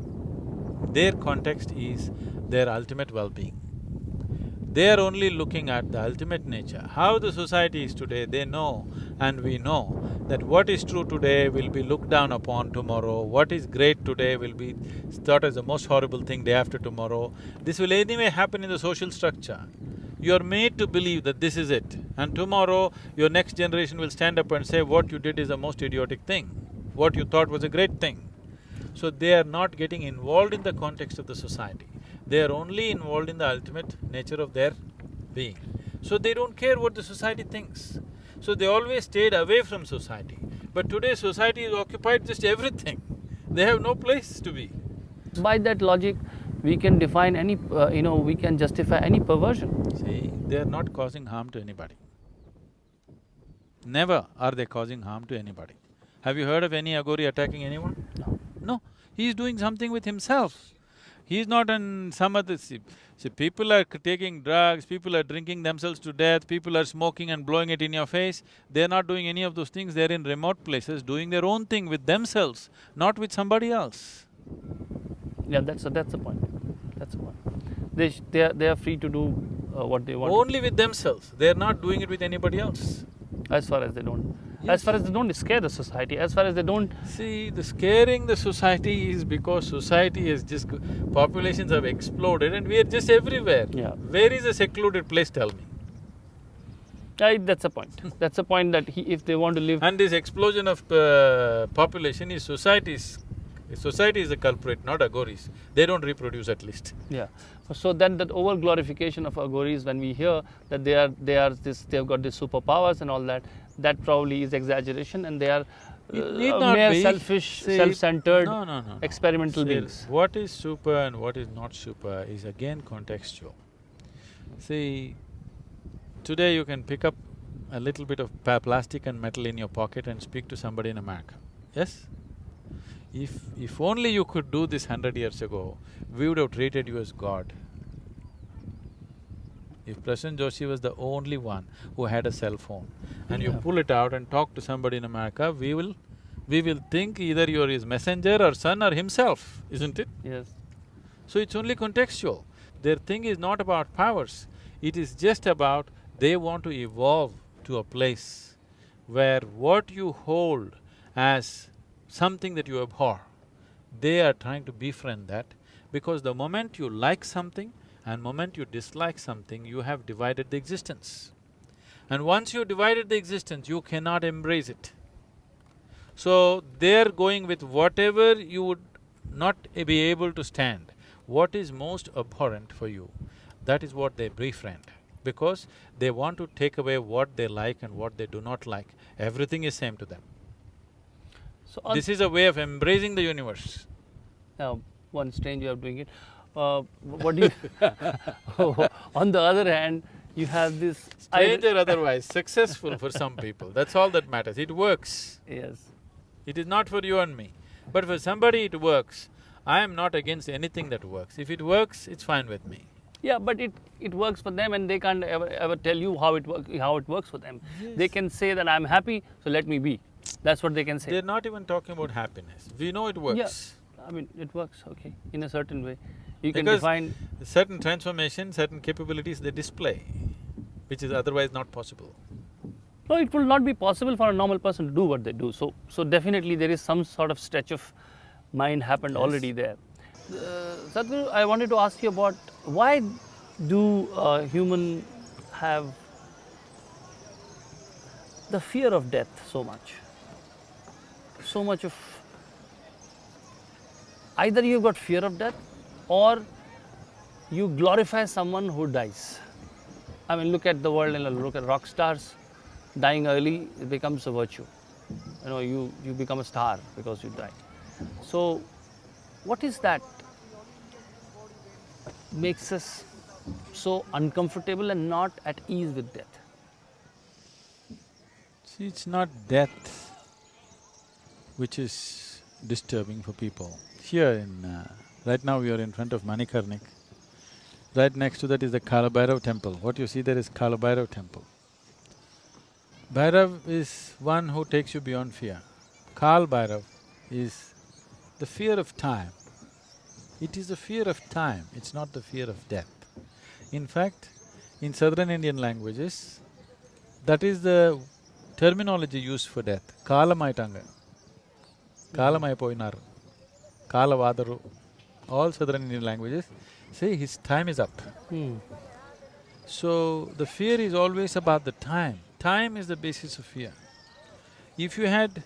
Their context is their ultimate well-being. They are only looking at the ultimate nature. How the society is today, they know and we know that what is true today will be looked down upon tomorrow, what is great today will be thought as the most horrible thing day after tomorrow. This will anyway happen in the social structure. You are made to believe that this is it and tomorrow your next generation will stand up and say what you did is the most idiotic thing, what you thought was a great thing. So they are not getting involved in the context of the society. They are only involved in the ultimate nature of their being. So they don't care what the society thinks. So they always stayed away from society. But today society is occupied just everything. They have no place to be. By that logic, we can define any, uh, you know, we can justify any perversion. See, they are not causing harm to anybody. Never are they causing harm to anybody. Have you heard of any Agori attacking anyone? No. No, he is doing something with himself. He is not in some other… See, see, people are taking drugs, people are drinking themselves to death, people are smoking and blowing it in your face. They're not doing any of those things, they're in remote places doing their own thing with themselves, not with somebody else. Yeah, that's a, that's the point. That's the point. They sh- they are they are free to do uh, what they want. Only with themselves, they're not doing it with anybody else. As far as they don't. As far as they don't scare the society. As far as they don't. See, the scaring the society is because society has just… populations have exploded and we are just everywhere. Yeah. Where is a secluded place, tell me? Uh, that's a point. *laughs* that's a point that he, if they want to live. And this explosion of uh, population is society's… Society is a culprit, not agoris. They don't reproduce at least. Yeah. So then that over glorification of agoris, when we hear that they are they are this they've got these superpowers and all that, that probably is exaggeration, and they are uh, not mere be. selfish, self-centered, No, no, no, no. experimental See, beings. What is super and what is not super is again contextual. See, today you can pick up a little bit of plastic and metal in your pocket and speak to somebody in America, yes? If… if only you could do this hundred years ago, we would have treated you as God. If Prasoon Joshi was the only one who had a cell phone and you pull it out and talk to somebody in America, we will… we will think either you're his messenger or son or himself, isn't it? Yes. So it's only contextual. Their thing is not about powers, it is just about they want to evolve to a place where what you hold as something that you abhor, they are trying to befriend that because the moment you like something and moment you dislike something, you have divided the existence. And once you divided the existence, you cannot embrace it. So, they're going with whatever you would not be able to stand, what is most abhorrent for you, that is what they befriend. Because they want to take away what they like and what they do not like. Everything is same to them. So This is a way of embracing the universe. uh, one strange way of doing it. Uh, what do you? *laughs* on the other hand, you have this. Strange or otherwise, successful for some people, that's all that matters. It works. Yes. It is not for you and me. But for somebody it works. I am not against anything that works. If it works, it's fine with me. Yeah, but it, it works for them and they can't ever, ever tell you how it, work, how it works for them. They can say that I'm happy, so let me be. That's what they can say. They're not even talking about happiness. We know it works. Yeah, I mean, it works, okay, in a certain way. You can Because define, certain transformation, certain capabilities they display, which is otherwise not possible. no, it will not be possible for a normal person to do what they do. So, so definitely there is some sort of stretch of mind happened Yes. already there. Uh, Sadhguru, I wanted to ask you about why do uh, human have the fear of death so much. So much of either you've got fear of death or you glorify someone who dies. I mean, look at the world and look at rock stars dying early, it becomes a virtue. You know, you, you become a star because you die. So, what is that makes us so uncomfortable and not at ease with death? See, it's not death which is disturbing for people. Here in… Uh, right now we are in front of Manikarnik. Right next to that is the Kalabhairav temple. What you see there is Kalabhairav temple. Bhairav is one who takes you beyond fear. Kal Bhairav is the fear of time. It is the fear of time, it's not the fear of death. In fact, in southern Indian languages, that is the terminology used for death. Kalamaitanga. Kalamai poinar. Kalavadaru. All southern Indian languages say his time is up. So, the fear is always about the time. Time is the basis of fear. If you had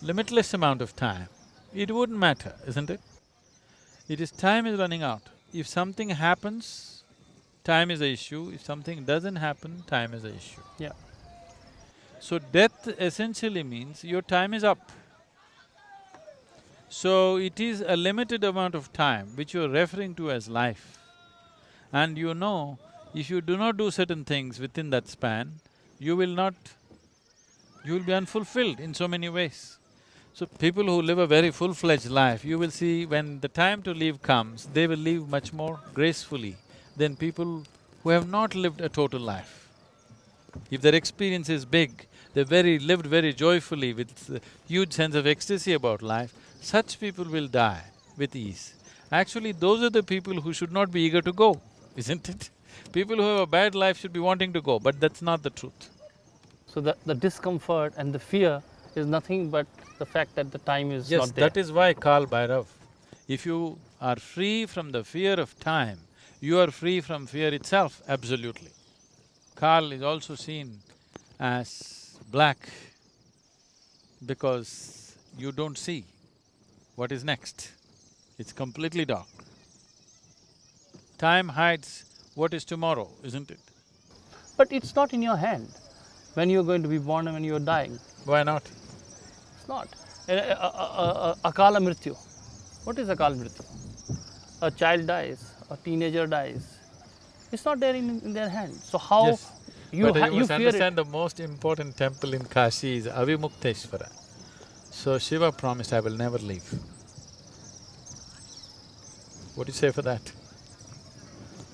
limitless amount of time, it wouldn't matter, isn't it? It is time is running out. If something happens, time is the issue. If something doesn't happen, time is the issue. Yeah. So death essentially means your time is up. So it is a limited amount of time which you're referring to as life. And you know, if you do not do certain things within that span, you will not… you will be unfulfilled in so many ways. So people who live a very full-fledged life, you will see when the time to leave comes, they will live much more gracefully than people who have not lived a total life. If their experience is big, they very… lived very joyfully with uh, huge sense of ecstasy about life, such people will die with ease. Actually, those are the people who should not be eager to go, *laughs* isn't it? People who have a bad life should be wanting to go, but that's not the truth. So the, the discomfort and the fear is nothing but the fact that the time is Yes, not there. Yes, that is why Kal Bhairav. If you are free from the fear of time, you are free from fear itself, absolutely. Kal is also seen as black because you don't see what is next. It's completely dark. Time hides what is tomorrow, isn't it? But it's not in your hand when you're going to be born and when you're dying. Why not? It's not. Akala Mrityu. What is Akala Mrityu? A child dies, a teenager dies. It's not there in, in their hand. So how Yes. you, but you you must understand the most important temple in Kashi is Avimukteshwara. So Shiva promised, I will never leave. What do you say for that?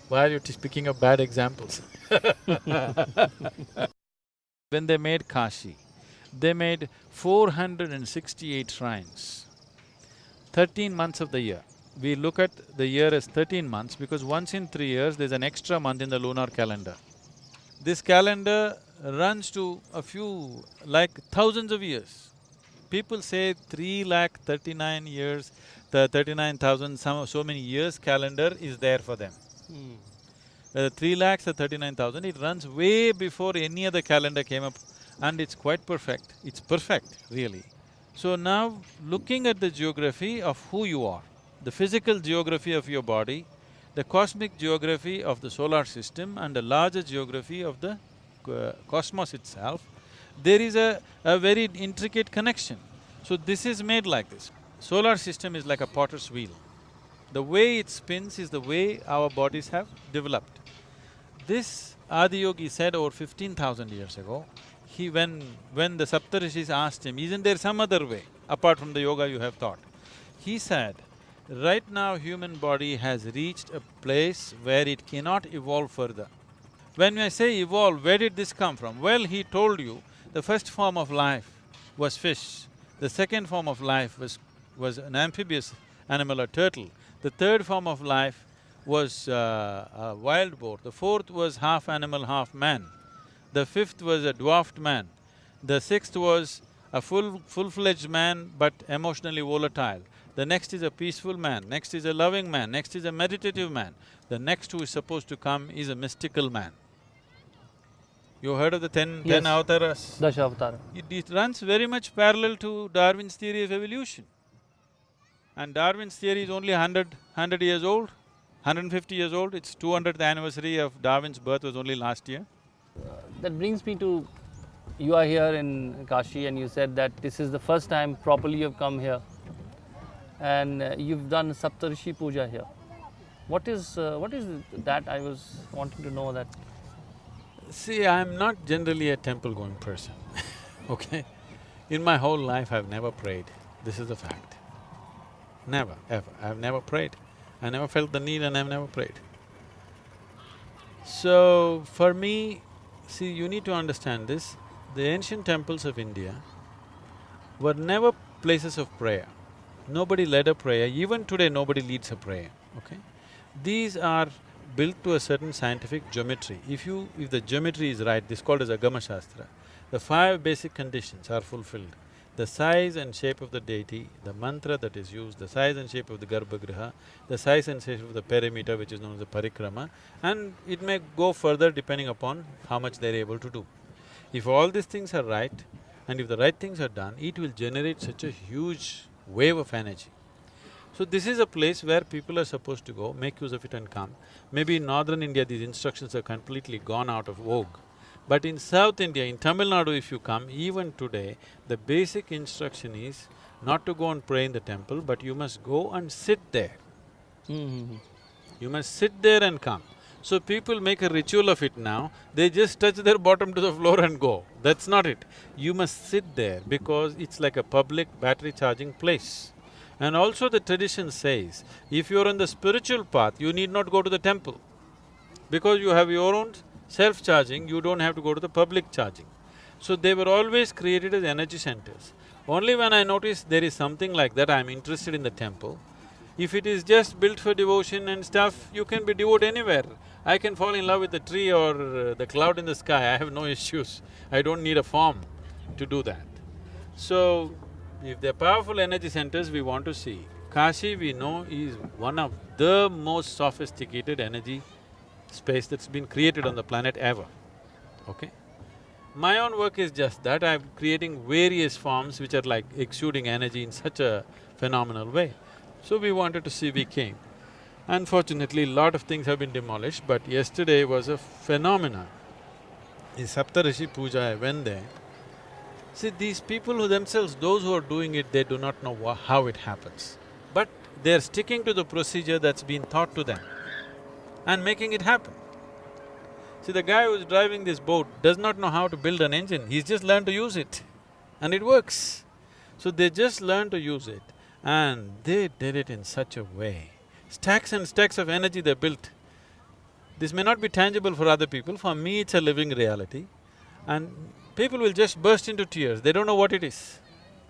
Why are you speaking of bad examples? *laughs* when they made Kashi, they made four hundred and sixty-eight shrines, thirteen months of the year. We look at the year as thirteen months because once in three years, there's an extra month in the lunar calendar. This calendar runs to a few, like thousands of years. People say three lakh thirty-nine years, the thirty-nine thousand, some… so many years calendar is there for them. Hmm. Uh, three lakhs or thirty-nine thousand, it runs way before any other calendar came up and it's quite perfect. It's perfect, really. So now, looking at the geography of who you are, the physical geography of your body, the cosmic geography of the solar system and the larger geography of the uh, cosmos itself, there is a, a very intricate connection. So this is made like this. Solar system is like a potter's wheel. The way it spins is the way our bodies have developed. This Adiyogi said over fifteen thousand years ago, he… when… when the Saptarishis asked him, isn't there some other way apart from the yoga you have taught? He said, right now human body has reached a place where it cannot evolve further. When I say evolve, where did this come from? Well, he told you, the first form of life was fish, the second form of life was… was an amphibious animal, a turtle, the third form of life was uh, a wild boar, the fourth was half animal, half man, the fifth was a dwarfed man, the sixth was a full… full-fledged man but emotionally volatile, the next is a peaceful man, next is a loving man, next is a meditative man, the next who is supposed to come is a mystical man. You heard of the ten… Yes. ten avataras? Dashavatara. It, it runs very much parallel to Darwin's theory of evolution. And Darwin's theory is only 100, 100 years old, 150 years old. Its 200th anniversary of Darwin's birth was only last year. That brings me to you are here in Kashi and you said that this is the first time properly you've come here and uh, you've done Saptarishi Puja here. What is uh, what is that? I was wanting to know that. See, I'm not generally a temple-going person, *laughs* okay? In my whole life, I've never prayed. This is a fact. Never, ever. I've never prayed. I never felt the need and I've never prayed. So, for me, see, you need to understand this, the ancient temples of India were never places of prayer. Nobody led a prayer, even today nobody leads a prayer, okay? These are built to a certain scientific geometry. If you… if the geometry is right, this is called as Agama Shastra, the five basic conditions are fulfilled. The size and shape of the deity, the mantra that is used, the size and shape of the garbhagriha, the size and shape of the perimeter which is known as the parikrama, and it may go further depending upon how much they're able to do. If all these things are right, and if the right things are done, it will generate such a huge wave of energy. So this is a place where people are supposed to go, make use of it and come. Maybe in northern India, these instructions are completely gone out of vogue. But in South India, in Tamil Nadu if you come, even today, the basic instruction is not to go and pray in the temple, but you must go and sit there. Mm-hmm. You must sit there and come. So people make a ritual of it now, they just touch their bottom to the floor and go. That's not it. You must sit there because it's like a public battery charging place. And also the tradition says, if you're on the spiritual path, you need not go to the temple. Because you have your own self-charging, you don't have to go to the public charging. So they were always created as energy centers. Only when I notice there is something like that, I'm interested in the temple. If it is just built for devotion and stuff, you can be devout anywhere. I can fall in love with the tree or uh, the cloud in the sky, I have no *laughs* issues. I don't need a form to do that. So, if they're powerful energy centers we want to see, Kashi we know is one of the most sophisticated energy space that's been created on the planet ever, okay? My own work is just that, I'm creating various forms which are like exuding energy in such a phenomenal way. So we wanted to see, we came. Unfortunately, lot of things have been demolished, but yesterday was a phenomenon. In Saptarishi Puja, I went there. See, these people who themselves, those who are doing it, they do not know how it happens. But they're sticking to the procedure that's been taught to them and making it happen. See, the guy who's driving this boat does not know how to build an engine, he's just learned to use it and it works. So they just learned to use it and they did it in such a way. Stacks and stacks of energy they built. This may not be tangible for other people, for me it's a living reality. And people will just burst into tears, they don't know what it is.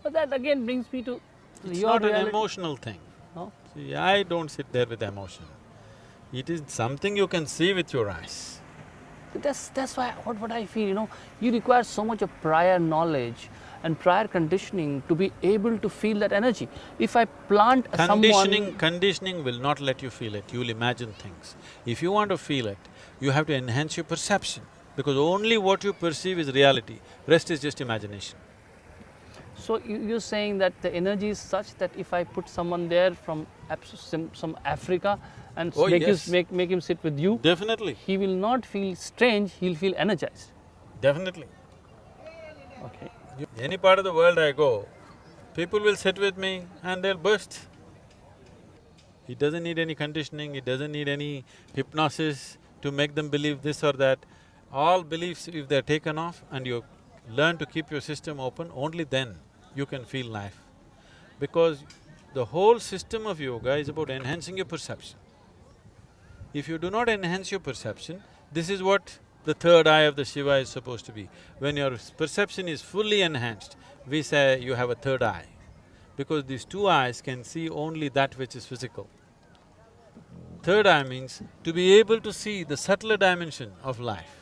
But that again brings me to It's your not an emotional thing. No? See, I don't sit there with emotion. It is something you can see with your eyes. That's that's why what what I feel, you know, you require so much of prior knowledge and prior conditioning to be able to feel that energy. If I plant Conditioning… someone conditioning will not let you feel it, you'll imagine things. If you want to feel it, you have to enhance your perception, because only what you perceive is reality, rest is just imagination. So you, you're saying that the energy is such that if I put someone there from some, some Africa and Oh, make, yes. you, make, make him sit with you, Definitely, he will not feel strange, he'll feel energized. definitely. Okay. Any part of the world I go, people will sit with me and they'll burst. It doesn't need any conditioning, it doesn't need any hypnosis to make them believe this or that. All beliefs, if they're taken off and you learn to keep your system open, only then you can feel life. Because the whole system of yoga is about enhancing your perception. If you do not enhance your perception, this is what the third eye of the Shiva is supposed to be. When your perception is fully enhanced, we say you have a third eye. Because these two eyes can see only that which is physical. Third eye means to be able to see the subtler dimension of life.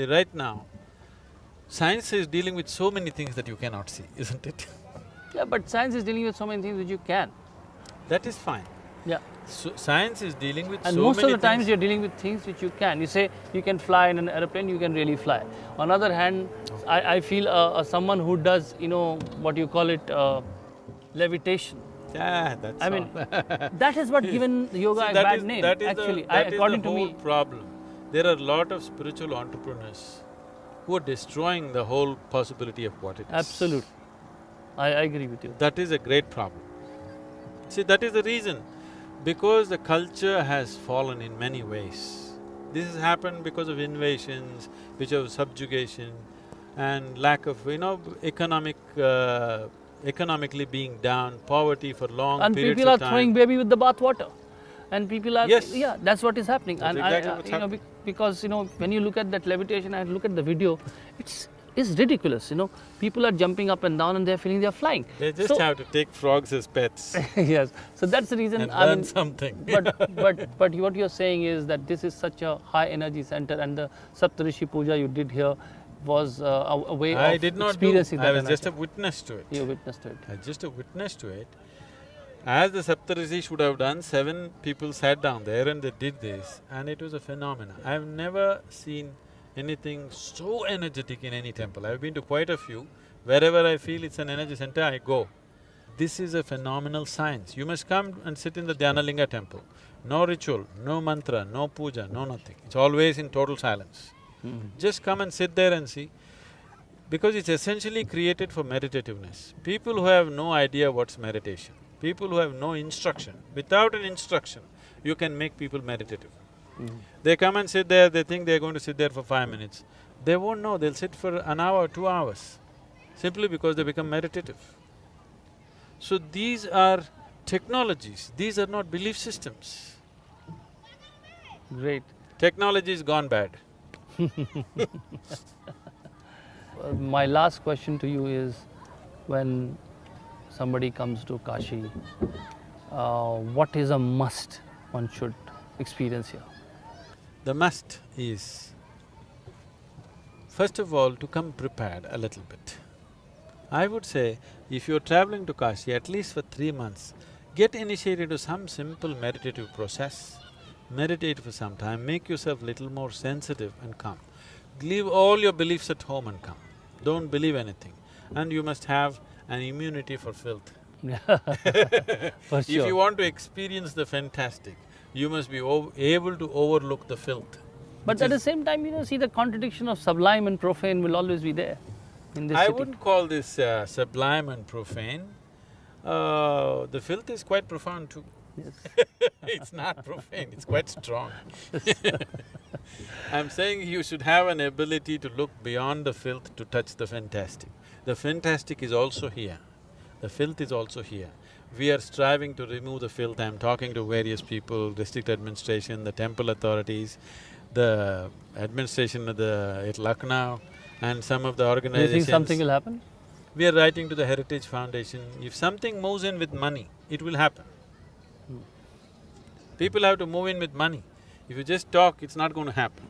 See, right now, science is dealing with so many things that you cannot see, *laughs* isn't it? Yeah, but science is dealing with so many things which you can. That is fine. Yeah. So science is dealing with And so most of the times you're dealing with things which you can. You say you can fly in an aeroplane, you can really fly. On the other hand, I, I feel uh, uh, someone who does, you know, what you call it, uh, levitation. Yeah, that's I all. mean, *laughs* that is what given yoga See, a bad is- name. that is the- actually, that I, is according the to whole me, problem. There are a lot of spiritual entrepreneurs who are destroying the whole possibility of what it is. Absolutely. I, I agree with you. That is a great problem. See, that is the reason. Because the culture has fallen in many ways. This has happened because of invasions, which of subjugation and lack of, you know, economic, uh, economically being down, poverty for long And periods people are throwing baby with the bath water. And people are, Yes. yeah, that's what is happening. That's and exactly I, what's you happening. bec- because you know, when you look at that levitation and look at the video, it's it's ridiculous. You know, people are jumping up and down and they're feeling they're flying. They just So- have to take frogs as pets *laughs* yes. So that's the reason. and I learn mean, something. *laughs* but *laughs* but but what you're saying is that this is such a high energy center, and the Saptarishi Puja you did here was uh, a, a way I of did not do, experiencing I that was energy. just a witness to it. you witnessed it. I just a witness to it. As the Saptarishi should have done, seven people sat down there and they did this and it was a phenomenon. I've never seen anything so energetic in any temple. I've been to quite a few. Wherever I feel it's an energy center, I go. This is a phenomenal science. You must come and sit in the Dhyanalinga temple. No ritual, no mantra, no puja, no nothing. It's always in total silence. Hmm. Just come and sit there and see because it's essentially created for meditativeness. People who have no idea what's meditation, people who have no instruction, without an instruction, you can make people meditative. They come and sit there, they think they're going to sit there for five minutes. They won't know, they'll sit for an hour, two hours, simply because they become meditative. So these are technologies, these are not belief systems. Great. Technology is gone bad. *laughs* Uh, my last question to you is when somebody comes to Kashi, uh, what is a must one should experience here? The must is, first of all, to come prepared a little bit. I would say, if you're traveling to Kashi, at least for three months, get initiated to some simple meditative process. Meditate for some time, make yourself little more sensitive and come. Leave all your beliefs at home and come. Don't believe anything. And you must have an immunity for filth. *laughs* For If you want to experience the fantastic, you must be able to overlook the filth. But at the same time, you know, see the contradiction of sublime and profane will always be there in this I city. wouldn't call this uh, sublime and profane. Uh, the filth is quite profound too. Yes. *laughs* it's not profane, it's quite strong. *laughs* I'm saying you should have an ability to look beyond the filth to touch the fantastic. The fantastic is also here, the filth is also here. We are striving to remove the filth. I'm talking to various people, district administration, the temple authorities, the administration of the at Lucknow, and some of the organizations. Do you think something will happen? We are writing to the Heritage Foundation, if something moves in with money, it will happen. Hmm. People have to move in with money. If you just talk, it's not going to happen.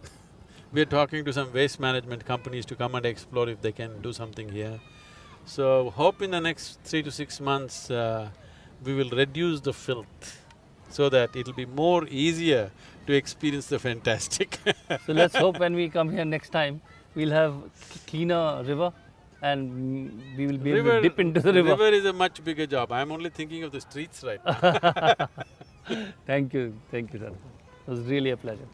We are talking to some waste management companies to come and explore if they can do something here. So, hope in the next three to six months, uh, we will reduce the filth so that it'll be more easier to experience the fantastic *laughs* So let's hope when we come here next time, we'll have cleaner river and we will be able to dip into the river. River is a much bigger job. I'm only thinking of the streets right now. *laughs* Thank you, thank you, sir. It was really a pleasure.